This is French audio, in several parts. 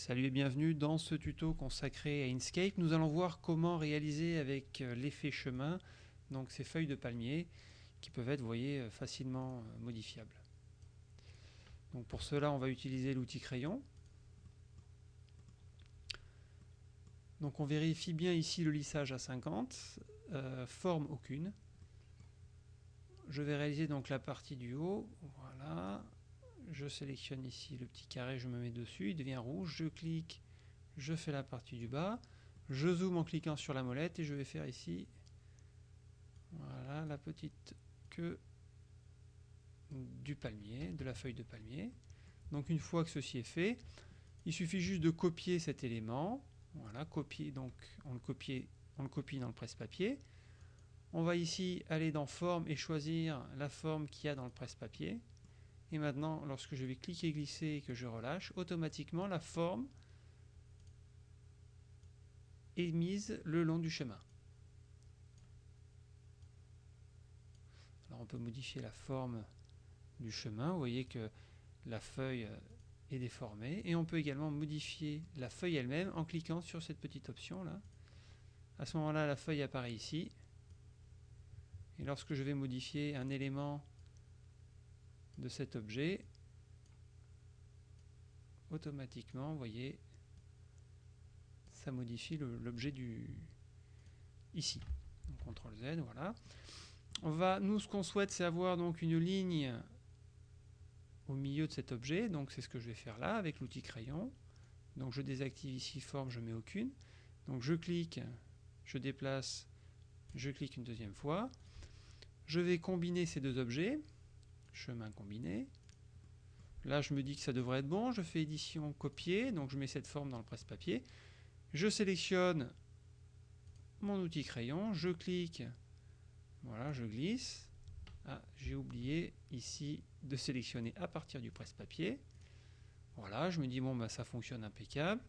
Salut et bienvenue dans ce tuto consacré à Inkscape. Nous allons voir comment réaliser avec euh, l'effet chemin donc ces feuilles de palmier qui peuvent être, vous euh, facilement euh, modifiables. Donc pour cela, on va utiliser l'outil crayon. Donc on vérifie bien ici le lissage à 50, forme aucune. Je vais réaliser donc la partie du haut, voilà, je sélectionne ici le petit carré, je me mets dessus, il devient rouge, je clique, je fais la partie du bas, je zoome en cliquant sur la molette et je vais faire ici voilà la petite queue du palmier, de la feuille de palmier. Donc une fois que ceci est fait, il suffit juste de copier cet élément. Voilà, copier, donc on le copie, on le copie dans le presse-papier. On va ici aller dans forme et choisir la forme qu'il y a dans le presse-papier. Et maintenant, lorsque je vais cliquer glisser et que je relâche, automatiquement la forme est mise le long du chemin. Alors on peut modifier la forme du chemin. Vous voyez que la feuille est déformée. Et on peut également modifier la feuille elle-même en cliquant sur cette petite option là. À ce moment-là, la feuille apparaît ici. Et lorsque je vais modifier un élément de cet objet, automatiquement, vous voyez, ça modifie l'objet du ici. CTRL Z, voilà. On va, nous, ce qu'on souhaite, c'est avoir donc une ligne au milieu de cet objet. Donc c'est ce que je vais faire là avec l'outil crayon. Donc je désactive ici forme, je mets aucune. Donc je clique, je déplace, je clique une deuxième fois. Je vais combiner ces deux objets chemin combiné. Là, je me dis que ça devrait être bon. Je fais édition copier, donc je mets cette forme dans le presse-papier. Je sélectionne mon outil crayon, je clique, voilà, je glisse. Ah, j'ai oublié ici de sélectionner à partir du presse-papier. Voilà, je me dis bon bah ça fonctionne impeccable.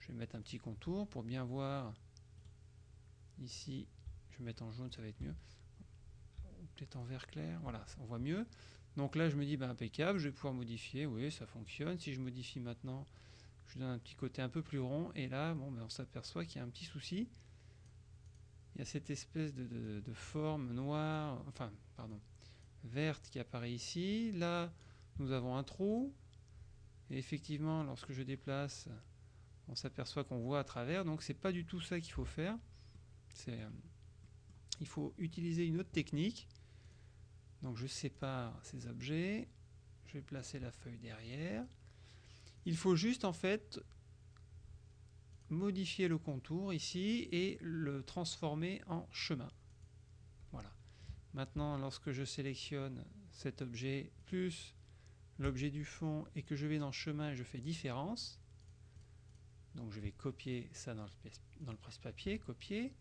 Je vais mettre un petit contour pour bien voir. Ici, je vais mettre en jaune, ça va être mieux. Peut-être en vert clair, voilà, on voit mieux. Donc là, je me dis, ben, impeccable, je vais pouvoir modifier. Oui, ça fonctionne. Si je modifie maintenant, je donne un petit côté un peu plus rond. Et là, bon, ben, on s'aperçoit qu'il y a un petit souci. Il y a cette espèce de, forme noire, enfin, pardon, verte qui apparaît ici. Là, nous avons un trou. Et effectivement, lorsque je déplace, on s'aperçoit qu'on voit à travers. Donc, c'est pas du tout ça qu'il faut faire. Euh, il faut utiliser une autre technique donc je sépare ces objets, je vais placer la feuille derrière. Il faut juste en fait modifier le contour ici et le transformer en chemin. Voilà. Maintenant, lorsque je sélectionne cet objet plus l'objet du fond et que je vais dans chemin et je fais différence, donc je vais copier ça dans le, presse-papier, copier.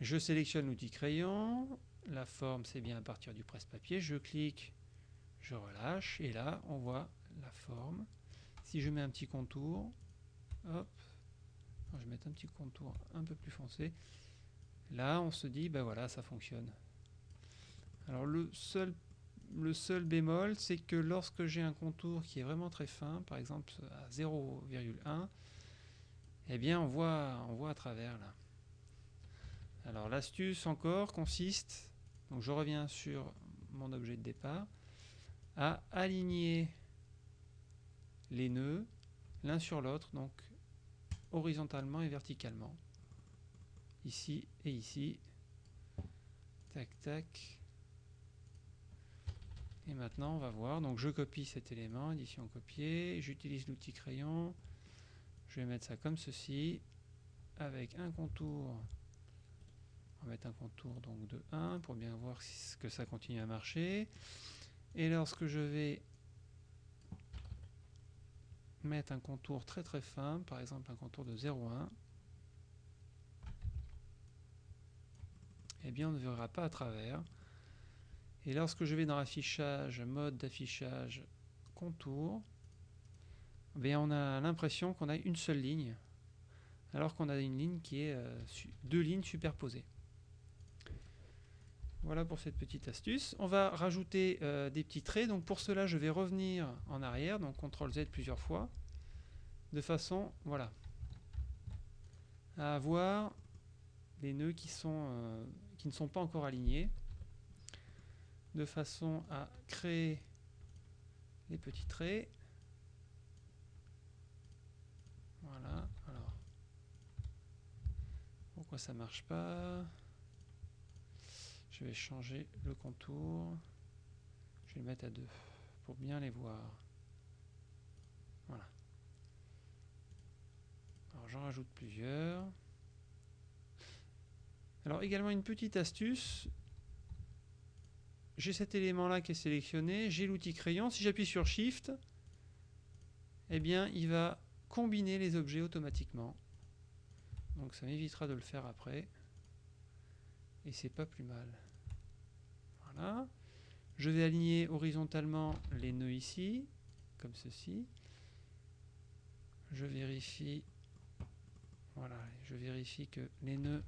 Je sélectionne l'outil crayon, la forme, c'est bien à partir du presse-papier. Je clique, je relâche, et là, on voit la forme. Si je mets un petit contour, hop, je vais mettre un petit contour un peu plus foncé. Là, on se dit, ben voilà, ça fonctionne. Alors le seul, le seul bémol, c'est que lorsque j'ai un contour qui est vraiment très fin, par exemple à 0,1, eh bien on voit, on voit à travers là. Alors l'astuce encore consiste donc je reviens sur mon objet de départ, à aligner les nœuds l'un sur l'autre, donc horizontalement et verticalement. Ici et ici. Tac, tac. Et maintenant, on va voir. Donc, je copie cet élément, édition copier. J'utilise l'outil crayon. Je vais mettre ça comme ceci, avec un contour on va mettre un contour donc de 1 pour bien voir si, que ça continue à marcher. Et lorsque je vais mettre un contour très très fin, par exemple un contour de 0,1, eh bien on ne verra pas à travers. Et lorsque je vais dans affichage, mode d'affichage, contour, eh bien on a l'impression qu'on a une seule ligne, alors qu'on a une ligne qui est euh, deux lignes superposées. Voilà pour cette petite astuce. On va rajouter euh, des petits traits. Donc pour cela, je vais revenir en arrière, donc CTRL Z plusieurs fois. de façon, voilà, à avoir les nœuds euh, qui ne sont pas encore alignés, de façon à créer les petits traits. Voilà, alors, pourquoi ça marche pas? Je vais changer le contour, je vais le mettre à deux pour bien les voir. Voilà. Alors j'en rajoute plusieurs. Alors également une petite astuce. J'ai cet élément là qui est sélectionné, j'ai l'outil crayon. Si j'appuie sur Shift, eh bien il va combiner les objets automatiquement. Donc ça m'évitera de le faire après. Et c'est pas plus mal. Je vais aligner horizontalement les nœuds ici, comme ceci. Je vérifie voilà, je vérifie que les nœuds,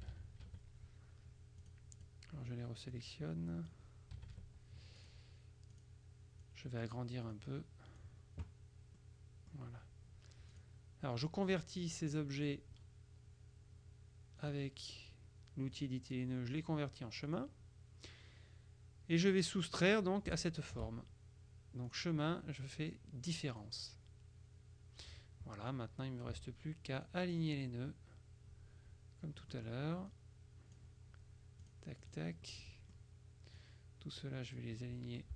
alors je les resélectionne, je vais agrandir un peu, voilà. Alors je convertis ces objets avec l'outil nœuds, je les convertis en chemin, et je vais soustraire donc à cette forme. Donc chemin, je fais différence. Voilà, maintenant il ne me reste plus qu'à aligner les nœuds, comme tout à l'heure. Tac, tac. Tout cela, je vais les aligner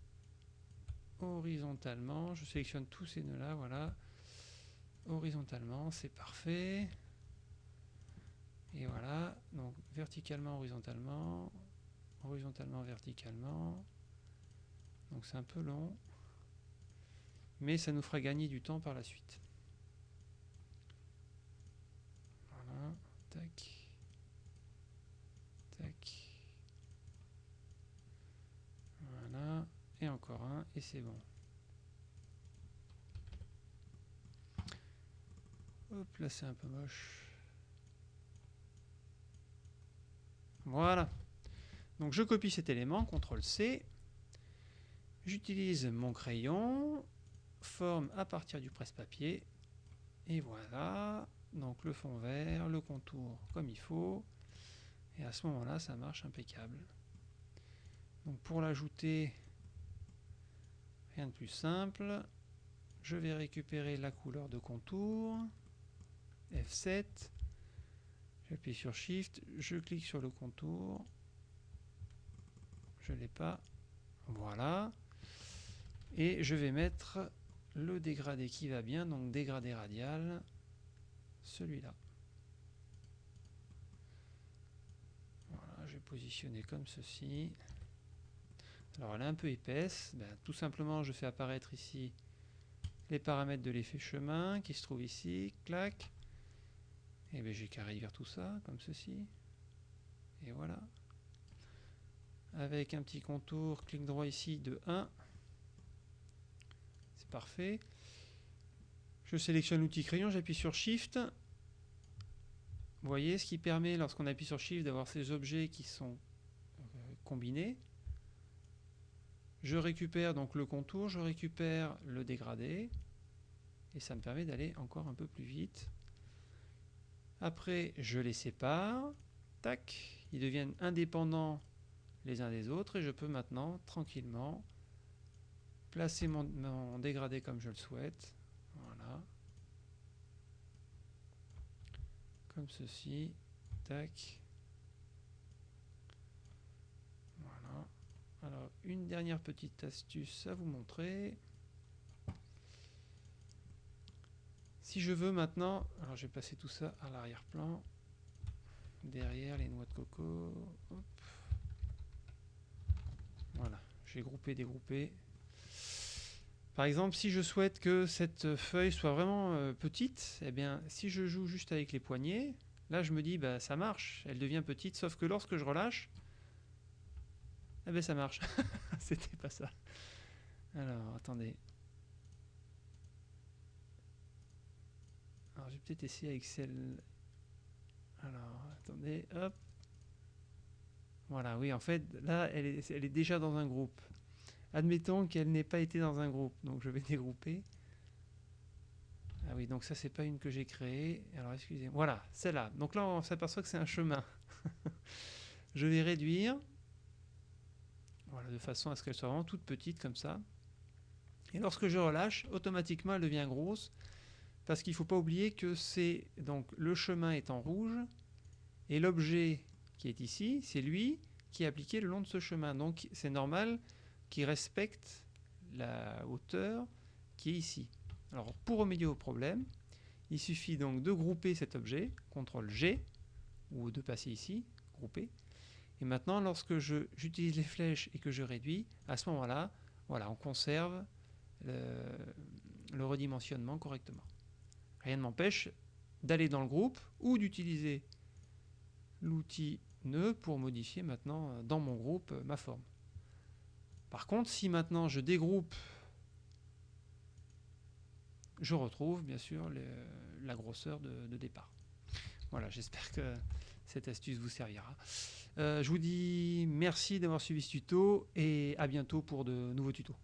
horizontalement. Je sélectionne tous ces nœuds-là, voilà. Horizontalement, c'est parfait. Et voilà, donc verticalement, horizontalement, horizontalement, verticalement. Donc c'est un peu long, mais ça nous fera gagner du temps par la suite. Tac. Tac. Voilà. Et encore un. Et c'est bon. Hop, là c'est un peu moche. Voilà. Donc je copie cet élément, CTRL C. J'utilise mon crayon, forme à partir du presse-papier. Et voilà donc le fond vert, le contour comme il faut, et à ce moment-là, ça marche impeccable. Donc pour l'ajouter, rien de plus simple, je vais récupérer la couleur de contour, F7, j'appuie sur Shift, je clique sur le contour, je ne l'ai pas, voilà, et je vais mettre le dégradé qui va bien, donc dégradé radial, celui-là. Voilà, je vais positionner comme ceci. Alors elle est un peu épaisse, ben, tout simplement je fais apparaître ici les paramètres de l'effet chemin qui se trouve ici, clac. Et bien j'ai qu'à réduire tout ça comme ceci. Et voilà. Avec un petit contour, clic droit ici de 1. C'est parfait. Je sélectionne l'outil crayon, j'appuie sur Shift. Vous voyez, ce qui permet, lorsqu'on appuie sur Shift, d'avoir ces objets qui sont euh, combinés. Je récupère donc le contour, je récupère le dégradé, et ça me permet d'aller encore un peu plus vite. Après, je les sépare, tac, ils deviennent indépendants les uns des autres, et je peux maintenant tranquillement placer mon dégradé comme je le souhaite. Voilà. Comme ceci. Tac. Voilà. Alors, une dernière petite astuce à vous montrer. Si je veux maintenant, alors je vais passer tout ça à l'arrière-plan, derrière les noix de coco. J'ai groupé, dégroupé. Par exemple, si je souhaite que cette feuille soit vraiment euh, petite, eh bien, si je joue juste avec les poignets, là je me dis, bah, ça marche, elle devient petite, sauf que lorsque je relâche, eh bien, ça marche. C'était pas ça. Alors, attendez. Alors, je vais peut-être essayer avec celle... Alors, attendez, hop. Voilà, oui, en fait, là, elle est, déjà dans un groupe. Admettons qu'elle n'ait pas été dans un groupe, donc je vais dégrouper. Ah oui, donc ça, c'est pas une que j'ai créée. Alors, excusez-moi. Voilà, celle-là. Donc là, on s'aperçoit que c'est un chemin. je vais réduire. Voilà, de façon à ce qu'elle soit vraiment toute petite comme ça. Et lorsque je relâche, automatiquement, elle devient grosse. Parce qu'il ne faut pas oublier que c'est donc le chemin est en rouge et l'objet qui est ici, c'est lui qui est appliqué le long de ce chemin. Donc c'est normal qu'il respecte la hauteur qui est ici. Alors pour remédier au problème, il suffit donc de grouper cet objet, CTRL G, ou de passer ici, grouper. Et maintenant, lorsque j'utilise les flèches et que je réduis, à ce moment-là, voilà, on conserve le redimensionnement correctement. Rien ne m'empêche d'aller dans le groupe ou d'utiliser l'outil pour modifier maintenant euh, dans mon groupe euh, ma forme. Par contre, si maintenant je dégroupe, je retrouve bien sûr la grosseur de, départ. Voilà, j'espère que cette astuce vous servira. Euh, je vous dis merci d'avoir suivi ce tuto et à bientôt pour de nouveaux tutos.